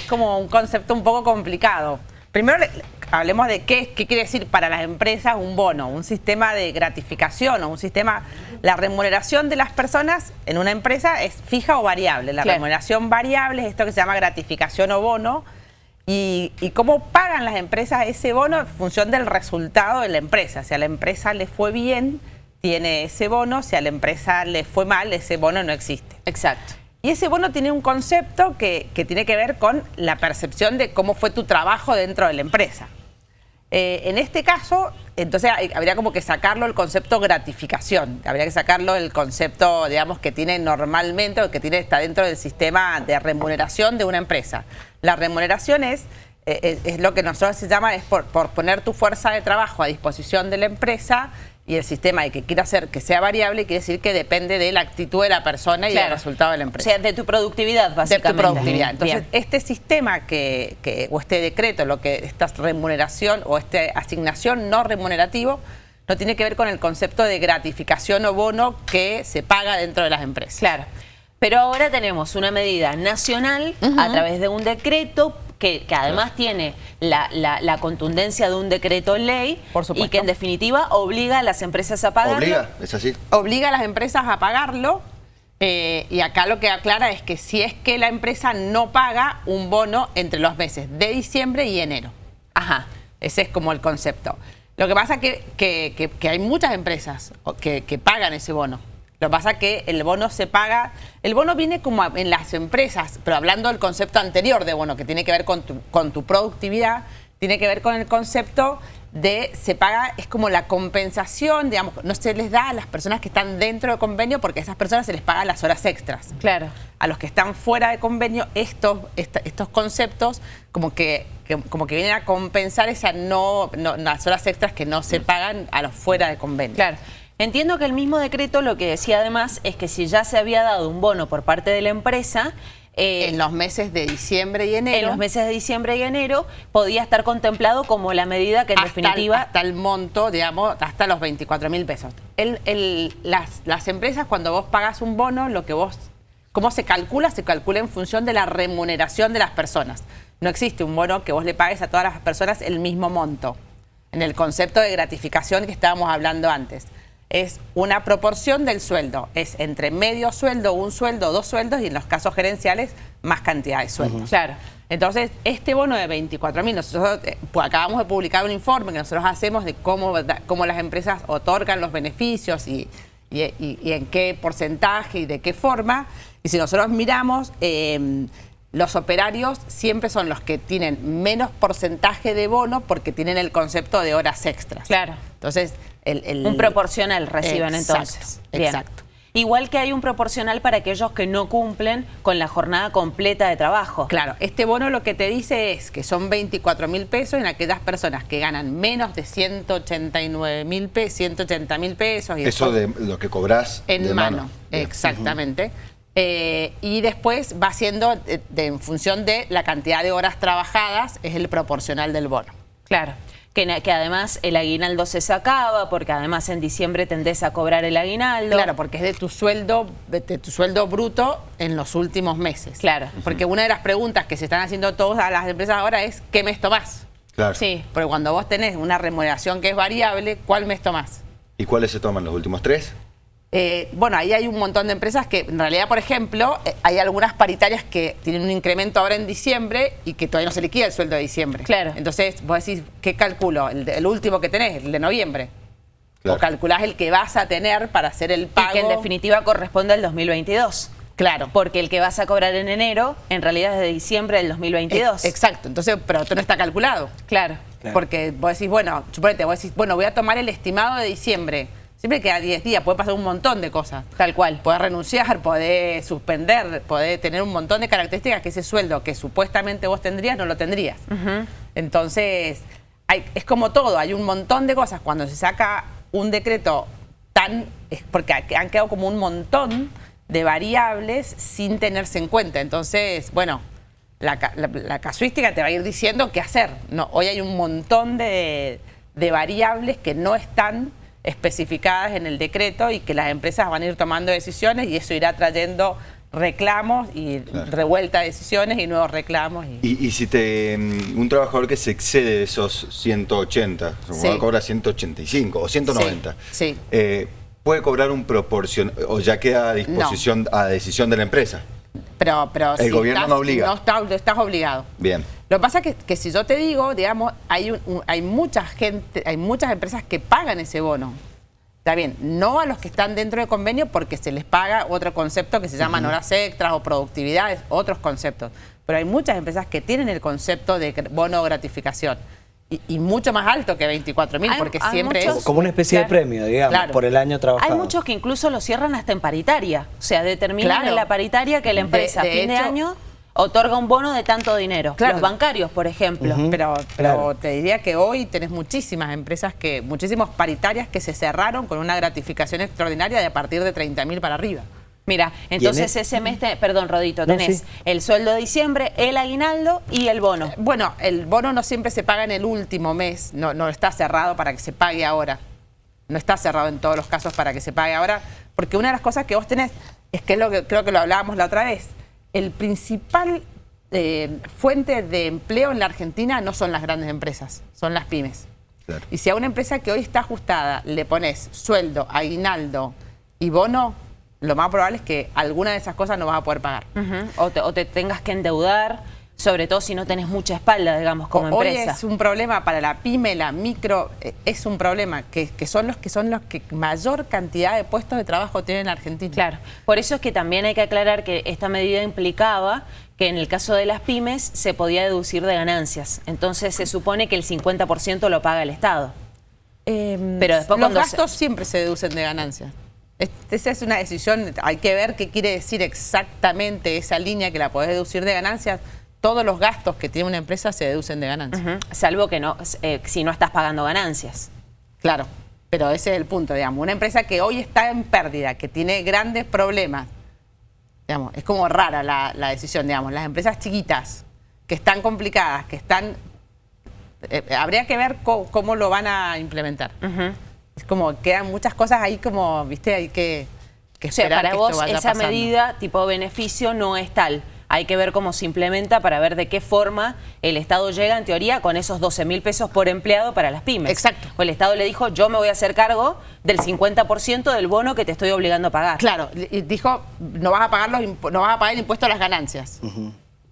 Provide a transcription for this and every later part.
es como un concepto un poco complicado. Primero hablemos de qué, qué quiere decir para las empresas un bono, un sistema de gratificación o un sistema... La remuneración de las personas en una empresa es fija o variable. La remuneración variable es esto que se llama gratificación o bono, y, cómo pagan las empresas ese bono en función del resultado de la empresa. Si a la empresa le fue bien, tiene ese bono, si a la empresa le fue mal, ese bono no existe. Exacto. Y ese bono tiene un concepto que, tiene que ver con la percepción de cómo fue tu trabajo dentro de la empresa. Eh, en este caso, entonces habría como que sacarlo el concepto gratificación, habría que sacarlo el concepto, digamos, que tiene normalmente o que tiene está dentro del sistema de remuneración de una empresa. La remuneración es, eh, es, lo que nosotros se llama, es por, poner tu fuerza de trabajo a disposición de la empresa y el sistema de que quiera hacer que sea variable quiere decir que depende de la actitud de la persona y del resultado de la empresa. O sea, de tu productividad, básicamente. De tu productividad. Entonces, este sistema que, que, o este decreto, lo que esta remuneración o esta asignación no remunerativo, no tiene que ver con el concepto de gratificación o bono que se paga dentro de las empresas. Claro. Pero ahora tenemos una medida nacional a través de un decreto que, además tiene la, contundencia de un decreto ley y que en definitiva obliga a las empresas a pagarlo. Obliga, es así. Obliga a las empresas a pagarlo eh, y acá lo que aclara es que si es que la empresa no paga un bono entre los meses de diciembre y enero. Ajá. Ese es como el concepto. Lo que pasa es que, que hay muchas empresas que, pagan ese bono. Lo que pasa es que el bono se paga, el bono viene como en las empresas, pero hablando del concepto anterior de bono, que tiene que ver con tu, con tu productividad, tiene que ver con el concepto de se paga, es como la compensación, digamos, no se les da a las personas que están dentro del convenio porque a esas personas se les paga las horas extras. Claro. A los que están fuera de convenio, estos, estos conceptos como que, como que vienen a compensar esas no, no, las horas extras que no se pagan a los fuera de convenio. Claro. Entiendo que el mismo decreto lo que decía además es que si ya se había dado un bono por parte de la empresa... Eh, en los meses de diciembre y enero. En los meses de diciembre y enero podía estar contemplado como la medida que en definitiva... hasta el monto, digamos, hasta los 24 mil pesos. las, las empresas cuando vos pagas un bono, lo que vos... ¿Cómo se calcula? Se calcula en función de la remuneración de las personas. No existe un bono que vos le pagues a todas las personas el mismo monto. En el concepto de gratificación que estábamos hablando antes es una proporción del sueldo. Es entre medio sueldo, un sueldo, dos sueldos y en los casos gerenciales más cantidad de sueldos. Claro. Entonces, este bono de 24 mil, nosotros eh, pues, acabamos de publicar un informe que nosotros hacemos de cómo, cómo las empresas otorgan los beneficios y, en qué porcentaje y de qué forma. Y si nosotros miramos, em, los operarios siempre son los que tienen menos porcentaje de bono porque tienen el concepto de horas extras. Claro. Entonces, un proporcional reciben entonces. Exacto. Igual que hay un proporcional para aquellos que no cumplen con la jornada completa de trabajo. Claro, este bono lo que te dice es que son 24 mil pesos en aquellas personas que ganan menos de 189 mil pesos, 180 mil pesos. Y Eso de lo que cobras En mano, exactamente. Eh, y después va siendo en función de la cantidad de horas trabajadas, es el proporcional del bono. Claro que, además el aguinaldo se sacaba, porque además en diciembre tendés a cobrar el aguinaldo. Claro, porque es de tu sueldo, de tu sueldo bruto en los últimos meses. Claro. Porque una de las preguntas que se están haciendo todas las empresas ahora es ¿qué mes tomás? Claro. Sí. Porque cuando vos tenés una remuneración que es variable, ¿cuál mes tomás? ¿Y cuáles se toman los últimos tres? Eh, bueno, ahí hay un montón de empresas que en realidad, por ejemplo, eh, hay algunas paritarias que tienen un incremento ahora en diciembre y que todavía no se liquida el sueldo de diciembre. Claro. Entonces, vos decís, ¿qué calculo? El, último que tenés, el de noviembre. O calculás el que vas a tener para hacer el pago. Y que en definitiva corresponde al 2022. Claro. Porque el que vas a cobrar en enero, en realidad es de diciembre del 2022. exacto. Entonces, pero esto no está calculado. Claro. Porque vos decís, bueno, suponete, vos decís, bueno, voy a tomar el estimado de diciembre Siempre queda 10 días, puede pasar un montón de cosas. Tal cual. Puede renunciar, puede suspender, puede tener un montón de características que ese sueldo que supuestamente vos tendrías no lo tendrías. Entonces, hay, es como todo, hay un montón de cosas. Cuando se saca un decreto tan... es porque han quedado como un montón de variables sin tenerse en cuenta. Entonces, bueno, la, casuística te va a ir diciendo qué hacer. No, hoy hay un montón de, de variables que no están especificadas en el decreto y que las empresas van a ir tomando decisiones y eso irá trayendo reclamos y revuelta de decisiones y nuevos reclamos. Y, si te mm, un trabajador que se excede de esos 180, cobra 185 o 190, sí, eh, ¿puede cobrar un proporción o ya queda a disposición, a decisión de la empresa? Pero, pero el gobierno no obliga. No estás obligado. Bien. Lo que pasa es que, si yo te digo, digamos, hay, hay mucha gente, hay muchas empresas que pagan ese bono. Está bien, no a los que están dentro del convenio porque se les paga otro concepto que se llaman horas extras o productividades, otros conceptos. Pero hay muchas empresas que tienen el concepto de bono gratificación. Y, mucho más alto que 24 mil, porque siempre es... Como una especie de premio, digamos, por el año trabajado. Hay muchos que incluso lo cierran hasta en paritaria. O sea, determinan en la paritaria que la empresa a fin de año otorga un bono de tanto dinero. Los bancarios, por ejemplo. Pero, pero te diría que hoy tenés muchísimas empresas, que muchísimos paritarias que se cerraron con una gratificación extraordinaria de a partir de 30 mil para arriba. Mira, entonces ese mes, perdón Rodito, tenés el sueldo de diciembre, el aguinaldo y el bono. Eh, bueno, el bono no siempre se paga en el último mes, no, no está cerrado para que se pague ahora. No está cerrado en todos los casos para que se pague ahora, porque una de las cosas que vos tenés, es que es lo que creo que lo hablábamos la otra vez, el principal eh, fuente de empleo en la Argentina no son las grandes empresas, son las pymes. Y si a una empresa que hoy está ajustada le pones sueldo, aguinaldo y bono, lo más probable es que alguna de esas cosas no vas a poder pagar. o, te, o te tengas que endeudar sobre todo si no tenés mucha espalda, digamos, como empresa. Hoy es un problema para la pyme, la micro, eh, es un problema, que, son los que son los que mayor cantidad de puestos de trabajo tienen en Argentina. Claro, por eso es que también hay que aclarar que esta medida implicaba que en el caso de las pymes se podía deducir de ganancias. Entonces se supone que el 50% lo paga el Estado. Em, Pero después los gastos siempre se deducen de ganancias. Esa es una decisión, hay que ver qué quiere decir exactamente esa línea que la podés deducir de ganancias todos los gastos que tiene una empresa se deducen de ganancias. Salvo que no, eh, si no estás pagando ganancias. Claro, pero ese es el punto, digamos. Una empresa que hoy está en pérdida, que tiene grandes problemas, digamos, es como rara la, decisión, digamos. Las empresas chiquitas, que están complicadas, que están... Eh, habría que ver cómo, lo van a implementar. Es como quedan muchas cosas ahí como, viste, hay que, que esperar para vos esa medida tipo beneficio no es tal hay que ver cómo se implementa para ver de qué forma el Estado llega, en teoría, con esos 12 mil pesos por empleado para las pymes. Exacto. O el Estado le dijo, yo me voy a hacer cargo del 50% del bono que te estoy obligando a pagar. Claro, dijo, no vas a pagar, los, no vas a pagar el impuesto a las ganancias.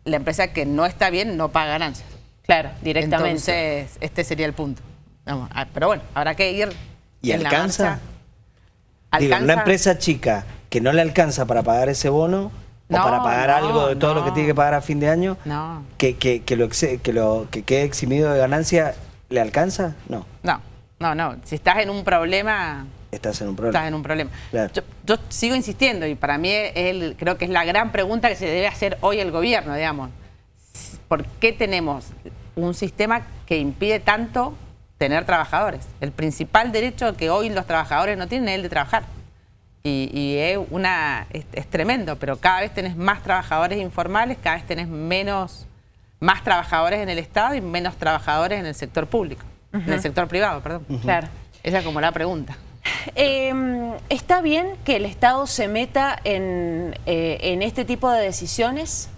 La empresa que no está bien no paga ganancias. Claro, directamente. Entonces, este sería el punto. Ah, pero bueno, habrá que ir ¿Y alcanza? ¿Alcanza? una empresa chica que no le alcanza para pagar ese bono o para pagar algo de todo lo que tiene que pagar a fin de año, que, que, que, lo, que, lo, que quede eximido de ganancia, ¿le alcanza? No. No, no, no. Si estás en un problema... Estás en un problema. Estás en un problema. Yo, sigo insistiendo y para mí el, creo que es la gran pregunta que se debe hacer hoy el gobierno, digamos. ¿Por qué tenemos un sistema que impide tanto tener trabajadores? El principal derecho que hoy los trabajadores no tienen es el de trabajar y, es, una, es, tremendo, pero cada vez tenés más trabajadores informales, cada vez tenés menos, más trabajadores en el Estado y menos trabajadores en el sector público, en el sector privado, perdón. Claro. Esa es como la pregunta. Em, ¿Está bien que el Estado se meta en, eh, en este tipo de decisiones?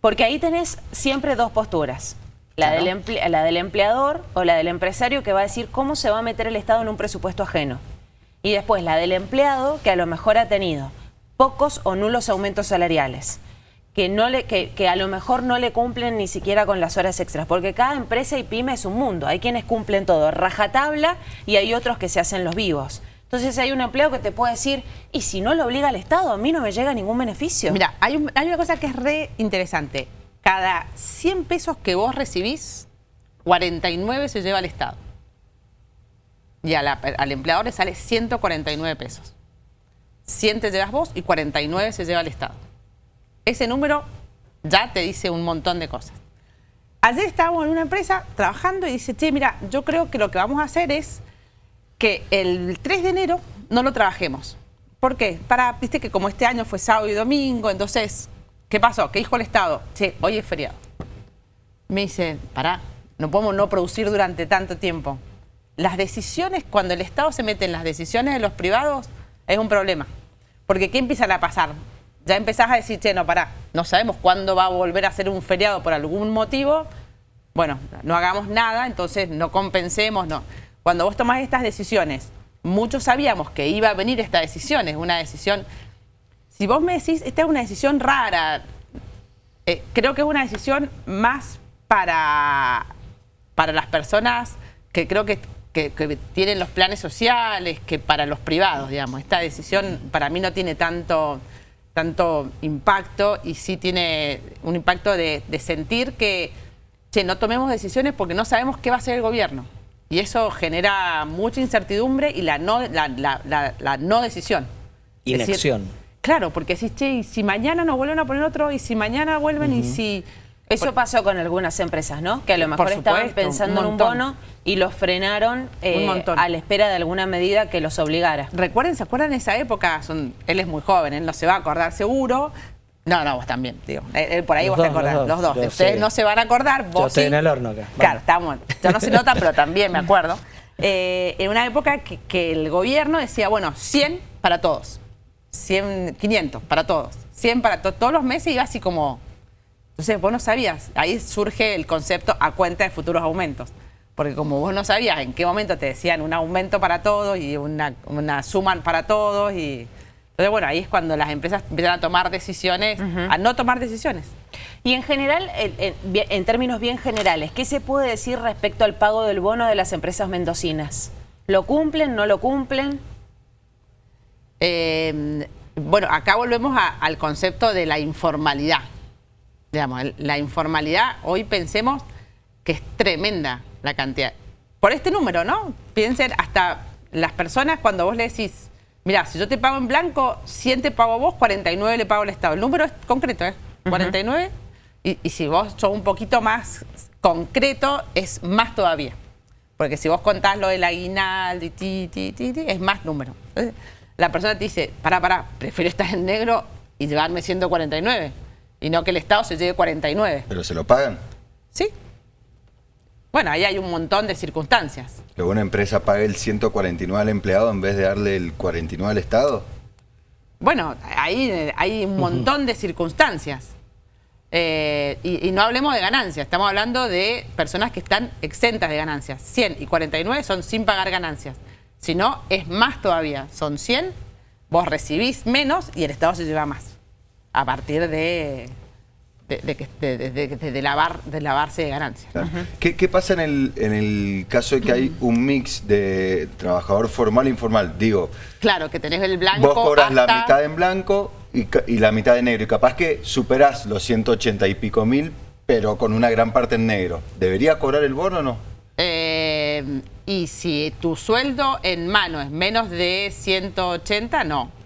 Porque ahí tenés siempre dos posturas. La, del la del empleador o la del empresario que va a decir cómo se va a meter el Estado en un presupuesto ajeno y después la del empleado, que a lo mejor ha tenido pocos o nulos aumentos salariales, que, no le, que, que, a lo mejor no le cumplen ni siquiera con las horas extras, porque cada empresa y pyme es un mundo, hay quienes cumplen todo, rajatabla, y hay otros que se hacen los vivos. Entonces hay un empleado que te puede decir, y si no lo obliga el Estado, a mí no me llega ningún beneficio. Mira, hay, hay una cosa que es re interesante. Cada 100 pesos que vos recibís, 49 se lleva al Estado y al empleador le sale 149 pesos. 100 te llevas vos y 49 se lleva el Estado. Ese número ya te dice un montón de cosas. Ayer estábamos en una empresa trabajando y dice, che, mira, yo creo que lo que vamos a hacer es que el 3 de enero no lo trabajemos. ¿Por qué? Para, viste que como este año fue sábado y domingo, entonces, ¿qué pasó? ¿Qué dijo el Estado? Che, hoy es feriado. Me dice, pará, no podemos no producir durante tanto tiempo las decisiones, cuando el Estado se mete en las decisiones de los privados, es un problema. Porque ¿qué empiezan a pasar? ya empezás a decir, che, no, pará, no sabemos cuándo va a volver a ser un feriado por algún motivo, bueno, no hagamos nada, entonces no compensemos, no. Cuando vos tomás estas decisiones, muchos sabíamos que iba a venir esta decisión, es una decisión... Si vos me decís, esta es una decisión rara, eh, creo que es una decisión más para, para las personas que creo que, tienen los planes sociales que para los privados, digamos. Esta decisión para mí no tiene tanto, tanto impacto y sí tiene un impacto de, sentir que no tomemos decisiones porque no sabemos qué va a hacer el gobierno. Y eso genera mucha incertidumbre y la no, la, no decisión. Inacción. claro, porque si, che, y si mañana nos vuelven a poner otro, y si mañana vuelven, y si... Eso pasó con algunas empresas, ¿no? Que a lo mejor estaban pensando en un bono y los frenaron eh, a la espera de alguna medida que los obligara. Recuerden, ¿se acuerdan de esa época? Son, él es muy joven, él no se va a acordar seguro, no, no, vos también, digo. por ahí vos te acordás, los dos. Ustedes no se van a acordar, vos Yo estoy en el horno acá. Claro, estamos. Ya no se nota, pero también me acuerdo. Eh, en una época que, el gobierno decía, bueno, 100 para todos. 100, 500 para todos. 100 para todos. Todos los meses iba así como... Entonces vos no sabías. Ahí surge el concepto a cuenta de futuros aumentos. Porque como vos no sabías en qué momento te decían un aumento para todos y una, una suma para todos y... Entonces, bueno, ahí es cuando las empresas empiezan a tomar decisiones, a no tomar decisiones. Y en general, en, términos bien generales, ¿qué se puede decir respecto al pago del bono de las empresas mendocinas? ¿Lo cumplen, no lo cumplen? Em, bueno, acá volvemos al concepto de la informalidad. Digamos, la informalidad, hoy pensemos que es tremenda la cantidad. Por este número, ¿no? Piensen hasta las personas cuando vos le decís Mira, si yo te pago en blanco, 100 te pago vos, 49 le pago al Estado. El número es concreto, ¿eh? 49. y, si vos sos un poquito más concreto, es más todavía. Porque si vos contás lo del aguinaldo y ti, ti, ti, es más número. la persona te dice, pará, pará, prefiero estar en negro y llevarme 149. Y no que el Estado se lleve 49. ¿Pero se lo pagan? Sí. Bueno, ahí hay un montón de circunstancias. ¿Que una empresa pague el 149 al empleado en vez de darle el 49 al Estado? Bueno, ahí hay un montón de circunstancias. Eh, y, no hablemos de ganancias, estamos hablando de personas que están exentas de ganancias. 100 y 49 son sin pagar ganancias. Si no, es más todavía. Son 100, vos recibís menos y el Estado se lleva más. A partir de de, lavar, de lavarse de ganancias. ¿Qué, pasa en el, en el caso de que hay un mix de trabajador formal e informal? Digo, claro, que tenés el blanco Vos cobras la mitad en blanco y, la mitad en negro. Y capaz que superás los 180 y pico mil, pero con una gran parte en negro. ¿Debería cobrar el bono o no? Eh, y si tu sueldo en mano es menos de 180, no.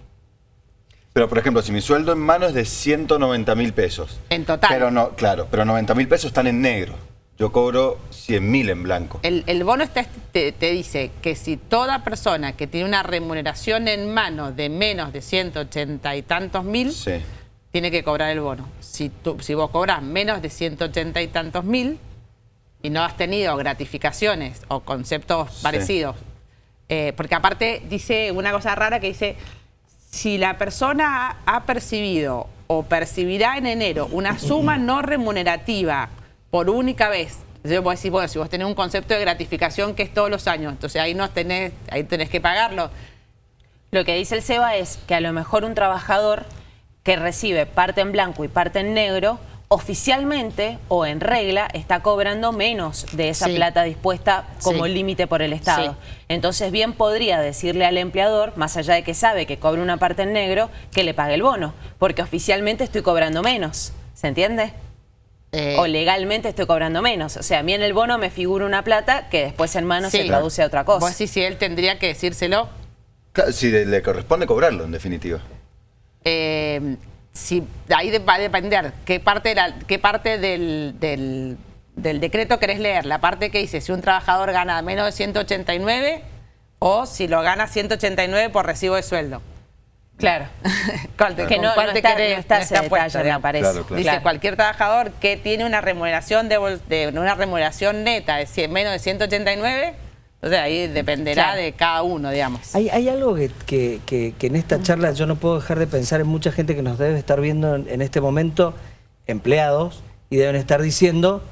Pero, por ejemplo, si mi sueldo en mano es de 190 mil pesos. En total. Pero no, claro, pero 90 mil pesos están en negro. Yo cobro 100 mil en blanco. El, bono te, dice que si toda persona que tiene una remuneración en mano de menos de 180 y tantos mil, tiene que cobrar el bono. Si, tú, si vos cobras menos de 180 y tantos mil y no has tenido gratificaciones o conceptos parecidos, eh, porque aparte dice una cosa rara que dice si la persona ha percibido o percibirá en enero una suma no remunerativa por única vez, yo puedo decir, bueno, si vos tenés un concepto de gratificación que es todos los años, entonces ahí no tenés, ahí tenés que pagarlo. Lo que dice el SEBA es que a lo mejor un trabajador que recibe parte en blanco y parte en negro oficialmente o en regla está cobrando menos de esa plata dispuesta como límite por el Estado. Entonces bien podría decirle al empleador, más allá de que sabe que cobre una parte en negro, que le pague el bono, porque oficialmente estoy cobrando menos. ¿Se entiende? Eh. O legalmente estoy cobrando menos. O sea, a mí en el bono me figura una plata que después en mano se traduce a otra cosa. Pues sí, sí, él tendría que decírselo. si le corresponde cobrarlo, en definitiva. Eh, si, ahí va a depender qué parte, qué parte del, del, decreto querés leer. La parte que dice si un trabajador gana menos de 189 o si lo gana 189 por recibo de sueldo. Claro. que no, está, me parece. Dice cualquier trabajador que tiene una remuneración de, una remuneración neta de menos de 189 Entonces ahí dependerá de cada uno, digamos. Hay, hay algo que, que, en esta charla yo no puedo dejar de pensar en mucha gente que nos debe estar viendo en, este momento, empleados, y deben estar diciendo,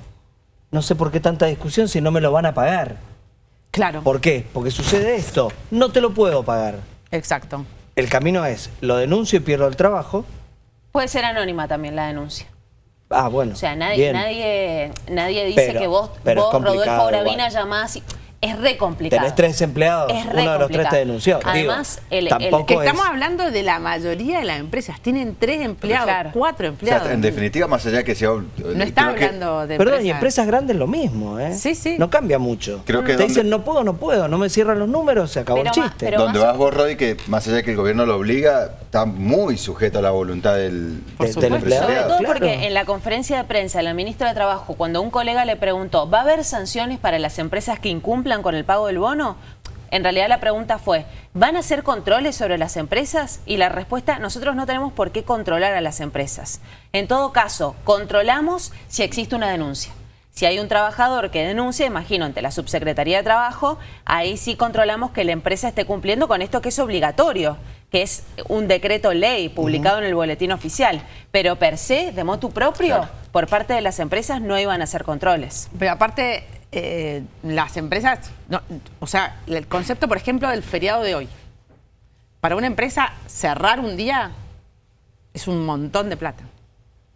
no sé por qué tanta discusión si no me lo van a pagar. Claro. ¿Por qué? Porque sucede esto, no te lo puedo pagar. Exacto. El camino es, lo denuncio y pierdo el trabajo. Puede ser anónima también la denuncia. Ah, bueno. O sea, nadie, nadie, nadie dice que vos, vos Rodolfo Gravina, llamás y es re complicado. Tenés tres empleados, uno de los tres te denunció. Además, el, que estamos hablando de la mayoría de las empresas. Tienen tres empleados, cuatro empleados. en definitiva, más allá que sea... No está hablando de Perdón, y empresas grandes lo mismo, ¿eh? Sí, sí. No cambia mucho. Creo que te dicen, no puedo, no puedo, no me cierran los números, se acabó el chiste. donde vas vos, Rodi, que más allá que el gobierno lo obliga, está muy sujeto a la voluntad del, del empleado. Sobre todo porque en la conferencia de prensa, la ministra de Trabajo, cuando un colega le preguntó, ¿va a haber sanciones para las empresas que incumplan con el pago del bono? En realidad la pregunta fue, ¿van a hacer controles sobre las empresas? Y la respuesta, nosotros no tenemos por qué controlar a las empresas. En todo caso, controlamos si existe una denuncia. Si hay un trabajador que denuncia, imagino, ante la Subsecretaría de Trabajo, ahí sí controlamos que la empresa esté cumpliendo con esto que es obligatorio, que es un decreto ley publicado en el boletín oficial. Pero per se, de motu propio, por parte de las empresas no iban a hacer controles. Pero aparte, eh, las empresas, o sea, el concepto, por ejemplo, del feriado de hoy. Para una empresa, cerrar un día es un montón de plata.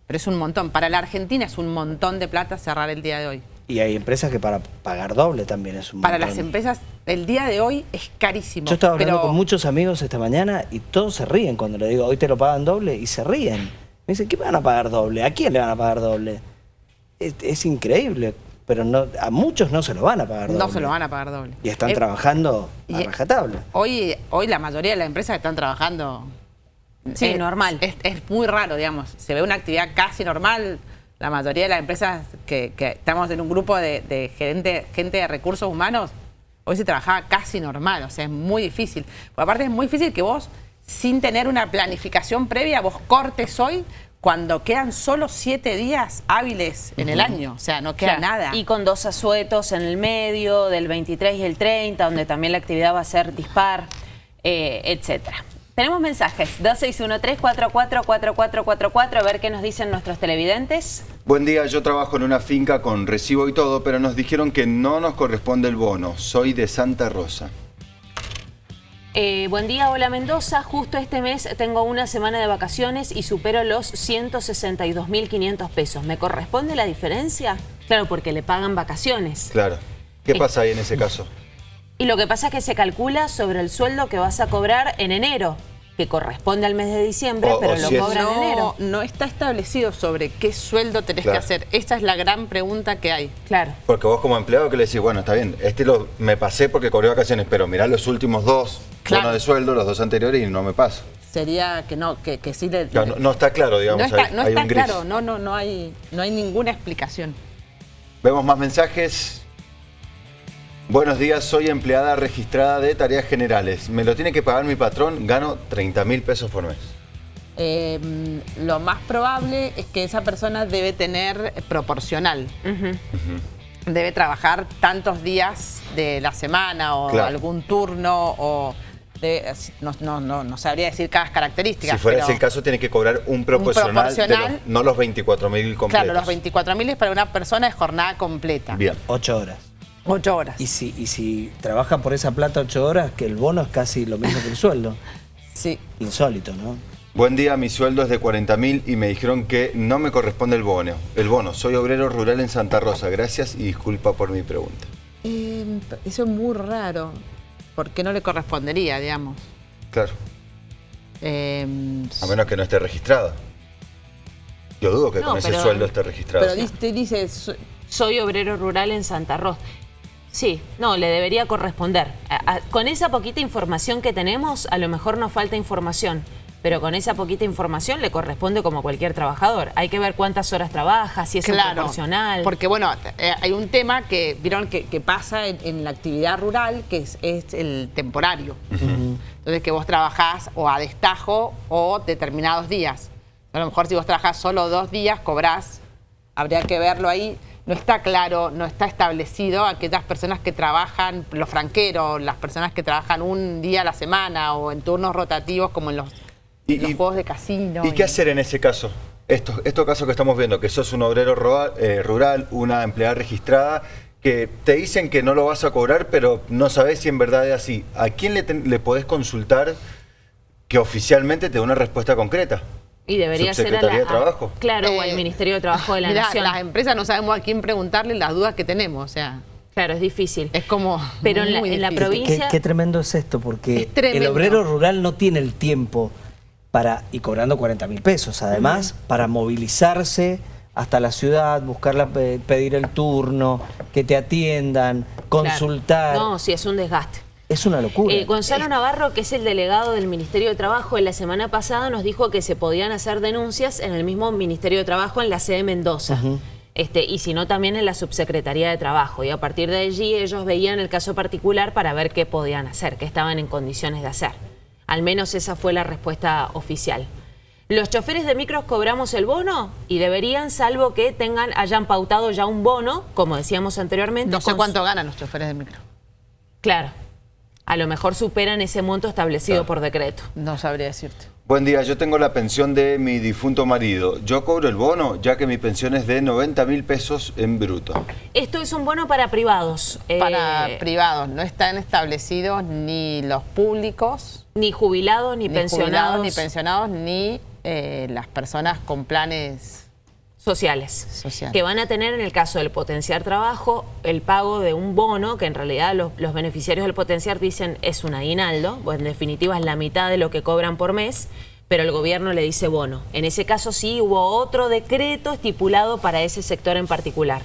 Pero es un montón. Para la Argentina es un montón de plata cerrar el día de hoy. Y hay empresas que para pagar doble también es un Para las empresas, el día de hoy es carísimo. Yo estaba hablando con muchos amigos esta mañana y todos se ríen cuando le digo, hoy te lo pagan doble, y se ríen. Me dicen, ¿qué van a pagar doble? ¿A quién le van a pagar doble? Es, increíble, pero no, a muchos no se lo van a pagar doble. No se lo van a pagar doble. Y están trabajando a rajatabla. Hoy, hoy la mayoría de las empresas están trabajando Sí, normal. Es, muy raro, digamos. Se ve una actividad casi normal. La mayoría de las empresas que, estamos en un grupo de, gente, gente de recursos humanos, hoy se trabajaba casi normal. O sea, es muy difícil. Por aparte es muy difícil que vos, sin tener una planificación previa, vos cortes hoy cuando quedan solo siete días hábiles en el año, o sea, no queda nada. Y con dos asuetos en el medio, del 23 y el 30, donde también la actividad va a ser dispar, eh, etcétera. Tenemos mensajes, 2613-444444, a ver qué nos dicen nuestros televidentes. Buen día, yo trabajo en una finca con recibo y todo, pero nos dijeron que no nos corresponde el bono. Soy de Santa Rosa. Eh, buen día, hola Mendoza. Justo este mes tengo una semana de vacaciones y supero los 162.500 pesos. ¿Me corresponde la diferencia? Claro, porque le pagan vacaciones. Claro. ¿Qué pasa ahí en ese caso? Y lo que pasa es que se calcula sobre el sueldo que vas a cobrar en enero, que corresponde al mes de diciembre, pero lo cobran en enero. No está establecido sobre qué sueldo tenés que hacer. Esta es la gran pregunta que hay. Claro. Porque vos como empleado que le decís, bueno, está bien, este lo, me pasé porque cobré vacaciones, pero mirá los últimos dos claro. de sueldo, los dos anteriores, y no me paso. Sería que no, que, sí le, no, está claro, digamos. No está, no está claro, no, no, no hay, no hay ninguna explicación. Vemos más mensajes. Buenos días, soy empleada registrada de tareas generales. Me lo tiene que pagar mi patrón, gano 30 mil pesos por mes. Em, lo más probable es que esa persona debe tener proporcional. Debe trabajar tantos días de la semana o algún turno o... no, no, sabría decir cada característica. Si fuera ese el caso, tiene que cobrar un proporcional, no los 24 mil completos. Claro, los 24 mil es para una persona de jornada completa. Bien. Ocho horas. Ocho horas. Y si, y si trabajan por esa plata ocho horas, que el bono es casi lo mismo que el sueldo. Sí. Insólito, ¿no? Buen día, mi sueldo es de 40 mil y me dijeron que no me corresponde el bono. El bono, soy obrero rural en Santa Rosa. Gracias y disculpa por mi pregunta. Eh, eso es muy raro. ¿Por qué no le correspondería, digamos? Claro. Eh, a menos que no esté registrada. Yo dudo que con ese sueldo esté registrado. Pero dice, dice, soy obrero rural en Santa Rosa. Sí, no, le debería corresponder. con esa poquita información que tenemos, a lo mejor nos falta información, pero con esa poquita información le corresponde como cualquier trabajador. Hay que ver cuántas horas trabaja, si es proporcional. Porque bueno, eh, hay un tema que vieron que, pasa en, la actividad rural, que es, el temporario. Entonces que vos trabajás o a destajo o determinados días. A lo mejor si vos trabajás solo dos días, cobrás, habría que verlo ahí no está claro, no está establecido aquellas personas que trabajan, los franqueros, las personas que trabajan un día a la semana o en turnos rotativos como en los, juegos de casino. ¿Y, qué hacer en ese caso? Estos, estos casos que estamos viendo, que sos un obrero eh, rural, una empleada registrada, que te dicen que no lo vas a cobrar, pero no sabes si en verdad es así. ¿A quién le, le podés consultar que oficialmente te dé una respuesta concreta? Y debería ser a la, de Trabajo. claro, o al eh, Ministerio de Trabajo de la Nación. Las empresas no sabemos a quién preguntarle las dudas que tenemos, o sea... Claro, es difícil. Es como Pero en la, provincia... Qué, tremendo es esto, porque el obrero rural no tiene el tiempo para, y cobrando 40 mil pesos, además, para movilizarse hasta la ciudad, buscar pedir el turno, que te atiendan, consultar. No, sí, es un desgaste. Es una locura. Eh, Gonzalo Navarro, que es el delegado del Ministerio de Trabajo, en la semana pasada nos dijo que se podían hacer denuncias en el mismo Ministerio de Trabajo en la sede Mendoza. Este, y si no también en la Subsecretaría de Trabajo. Y a partir de allí ellos veían el caso particular para ver qué podían hacer, qué estaban en condiciones de hacer. Al menos esa fue la respuesta oficial. Los choferes de micros cobramos el bono y deberían, salvo que tengan, hayan pautado ya un bono, como decíamos anteriormente. No sé cuánto ganan los choferes de micro. Claro, a lo mejor superan ese monto establecido por decreto. No sabría decirte. Buen día, yo tengo la pensión de mi difunto marido. Yo cobro el bono, ya que mi pensión es de 90 mil pesos en bruto. Esto es un bono para privados. Para eh, privados, no están establecidos ni los públicos. Ni jubilados, ni, pensionados. ni pensionados, ni eh, las personas con planes sociales, que van a tener en el caso del potenciar trabajo el pago de un bono, que en realidad los, beneficiarios del potenciar dicen es un aguinaldo, pues en definitiva es la mitad de lo que cobran por mes, pero el gobierno le dice bono. En ese caso sí hubo otro decreto estipulado para ese sector en particular.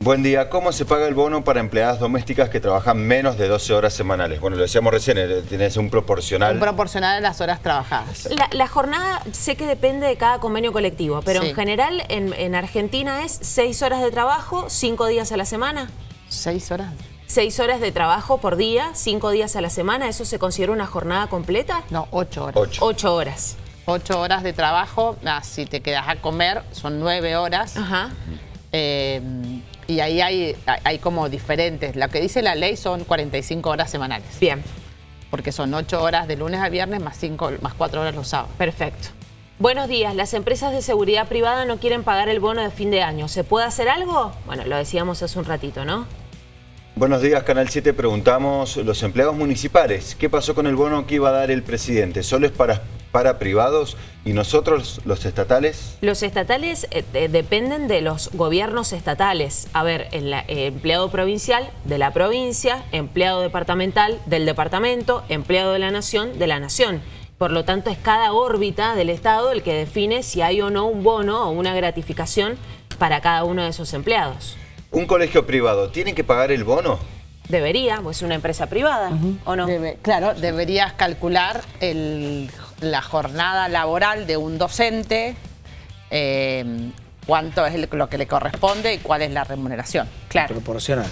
Buen día. ¿Cómo se paga el bono para empleadas domésticas que trabajan menos de 12 horas semanales? Bueno, lo decíamos recién, eh, tienes un proporcional. Un proporcional de las horas trabajadas. La, jornada sé que depende de cada convenio colectivo, pero en general en, Argentina es 6 horas de trabajo, 5 días a la semana. ¿6 horas? 6 horas de trabajo por día, 5 días a la semana, ¿eso se considera una jornada completa? No, 8 horas. 8 horas. 8 horas de trabajo, ah, si te quedas a comer son 9 horas. Ajá. Eh, y ahí hay, hay como diferentes. Lo que dice la ley son 45 horas semanales. Bien. Porque son 8 horas de lunes a viernes más, 5, más 4 horas los sábados. Perfecto. Buenos días. Las empresas de seguridad privada no quieren pagar el bono de fin de año. ¿Se puede hacer algo? Bueno, lo decíamos hace un ratito, ¿no? Buenos días, Canal 7. Preguntamos, los empleados municipales, ¿qué pasó con el bono que iba a dar el presidente? ¿Solo es para para privados y nosotros, los estatales? Los estatales eh, eh, dependen de los gobiernos estatales. A ver, el, eh, empleado provincial de la provincia, empleado departamental del departamento, empleado de la nación de la nación. Por lo tanto, es cada órbita del Estado el que define si hay o no un bono o una gratificación para cada uno de esos empleados. ¿Un colegio privado tiene que pagar el bono? Debería, pues es una empresa privada, ¿o no? claro, deberías calcular el la jornada laboral de un docente, eh, cuánto es lo que le corresponde y cuál es la remuneración. Claro. Proporcional.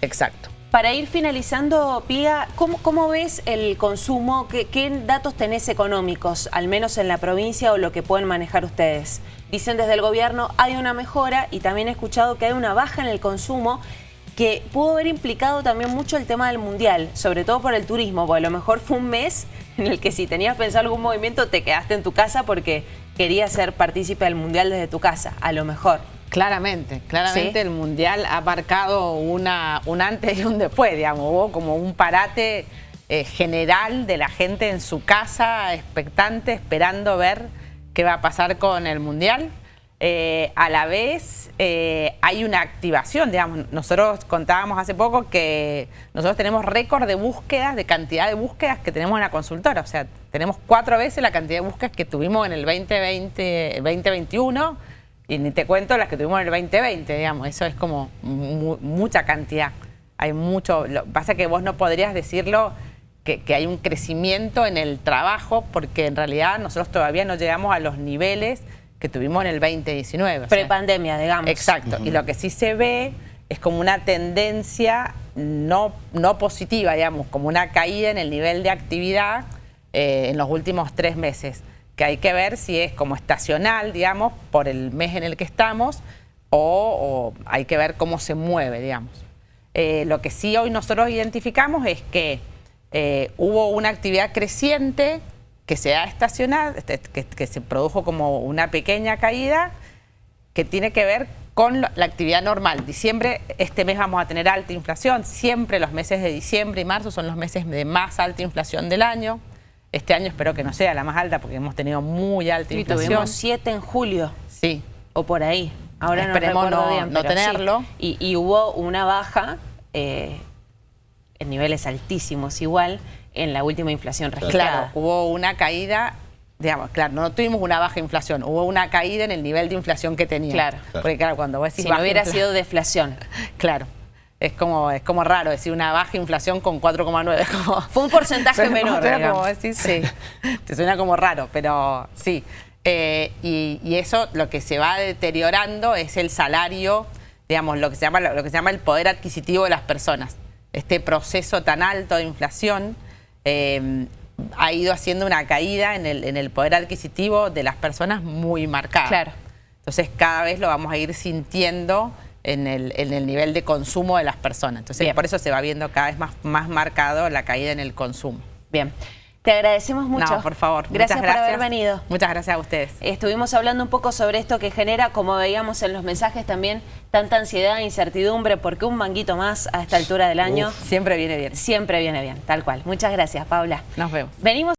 Exacto. Para ir finalizando, Pía, ¿cómo, ves el consumo? ¿Qué, ¿Qué, datos tenés económicos, al menos en la provincia o lo que pueden manejar ustedes? Dicen desde el gobierno hay una mejora y también he escuchado que hay una baja en el consumo que pudo haber implicado también mucho el tema del mundial, sobre todo por el turismo, porque a lo mejor fue un mes en el que si tenías pensado algún movimiento te quedaste en tu casa porque querías ser partícipe del mundial desde tu casa, a lo mejor. Claramente, claramente el mundial ha marcado una, un antes y un después, digamos, hubo como un parate eh, general de la gente en su casa, expectante, esperando ver qué va a pasar con el mundial. Eh, a la vez eh, hay una activación, digamos, nosotros contábamos hace poco que nosotros tenemos récord de búsquedas, de cantidad de búsquedas que tenemos en la consultora, o sea, tenemos cuatro veces la cantidad de búsquedas que tuvimos en el 2020, 2021 y ni te cuento las que tuvimos en el 2020, digamos, eso es como mucha cantidad, hay mucho, lo pasa que vos no podrías decirlo que, que hay un crecimiento en el trabajo porque en realidad nosotros todavía no llegamos a los niveles que tuvimos en el 2019. Prepandemia, digamos. Exacto. Y lo que sí se ve es como una tendencia no, no positiva, digamos, como una caída en el nivel de actividad eh, en los últimos tres meses, que hay que ver si es como estacional, digamos, por el mes en el que estamos, o, hay que ver cómo se mueve, digamos. Eh, lo que sí hoy nosotros identificamos es que eh, hubo una actividad creciente que se ha estacionado, este, que, se produjo como una pequeña caída que tiene que ver con la actividad normal. Diciembre, este mes vamos a tener alta inflación, siempre los meses de diciembre y marzo son los meses de más alta inflación del año. Este año espero que no sea la más alta porque hemos tenido muy alta y inflación. tuvimos 7 en julio. Sí. O por ahí. Ahora Esperemos no, no, tenerlo. Y, hubo una baja eh, en niveles altísimos igual en la última inflación registrada. Claro, hubo una caída, digamos, claro, no tuvimos una baja inflación, hubo una caída en el nivel de inflación que teníamos. Claro. Porque claro, cuando vos decís Si no hubiera sido deflación. Claro. Es como, es como raro decir una baja inflación con 4,9. Fue un porcentaje menor, como sí. Te suena como raro, pero sí. Eh, y, y, eso lo que se va deteriorando es el salario, digamos, lo que se llama, lo que se llama el poder adquisitivo de las personas. Este proceso tan alto de inflación eh, ha ido haciendo una caída en el, en el poder adquisitivo de las personas muy marcada. Claro. Entonces cada vez lo vamos a ir sintiendo en el, en el nivel de consumo de las personas. Entonces por eso se va viendo cada vez más, más marcado la caída en el consumo. Bien. Te agradecemos mucho. No, por favor. Gracias, por haber venido. Muchas gracias a ustedes. Estuvimos hablando un poco sobre esto que genera, como veíamos en los mensajes también, tanta ansiedad e incertidumbre, porque un manguito más a esta altura del año... siempre viene bien. Siempre viene bien, tal cual. Muchas gracias, Paula. Nos vemos. Venimos